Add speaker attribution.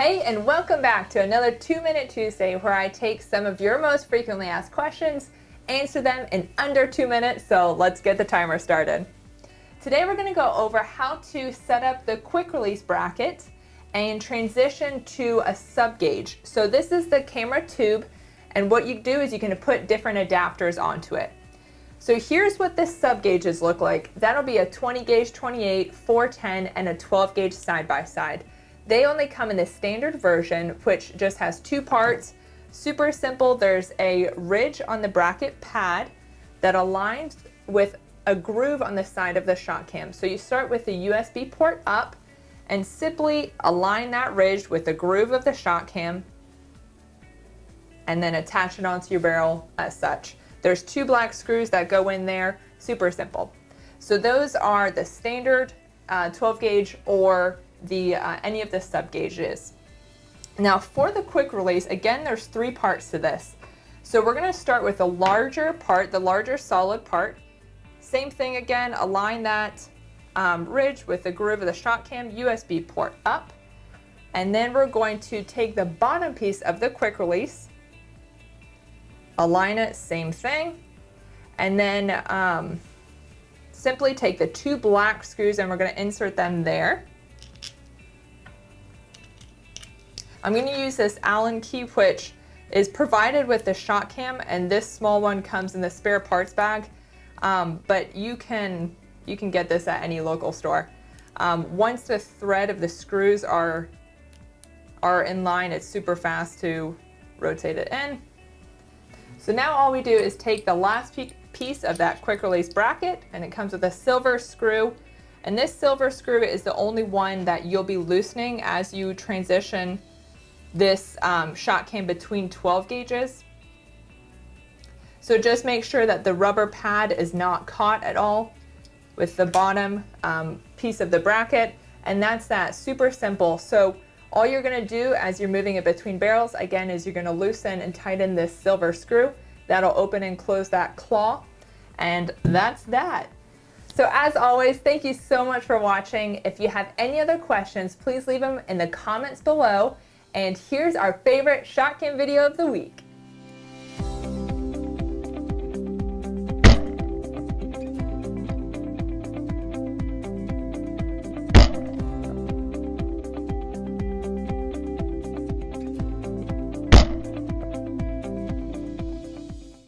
Speaker 1: Hey, and welcome back to another Two Minute Tuesday where I take some of your most frequently asked questions, answer them in under two minutes, so let's get the timer started. Today we're gonna go over how to set up the quick release bracket and transition to a sub gauge. So this is the camera tube, and what you do is you can put different adapters onto it. So here's what the sub gauges look like. That'll be a 20 gauge 28, 410, and a 12 gauge side by side. They only come in the standard version, which just has two parts. Super simple. There's a ridge on the bracket pad that aligns with a groove on the side of the shot cam. So you start with the USB port up and simply align that ridge with the groove of the shot cam and then attach it onto your barrel as such. There's two black screws that go in there, super simple. So those are the standard uh, 12 gauge or the uh, any of the sub gauges. Now for the quick release, again, there's three parts to this. So we're gonna start with the larger part, the larger solid part. Same thing again, align that um, ridge with the groove of the shot cam USB port up. And then we're going to take the bottom piece of the quick release, align it, same thing. And then um, simply take the two black screws and we're gonna insert them there. I'm going to use this Allen key which is provided with the shot cam and this small one comes in the spare parts bag um, but you can you can get this at any local store. Um, once the thread of the screws are are in line it's super fast to rotate it in. So now all we do is take the last piece of that quick release bracket and it comes with a silver screw and this silver screw is the only one that you'll be loosening as you transition this um, ShotCam between 12 gauges. So just make sure that the rubber pad is not caught at all with the bottom um, piece of the bracket. And that's that, super simple. So all you're gonna do as you're moving it between barrels, again, is you're gonna loosen and tighten this silver screw. That'll open and close that claw. And that's that. So as always, thank you so much for watching. If you have any other questions, please leave them in the comments below. And here's our favorite ShotCam video of the week.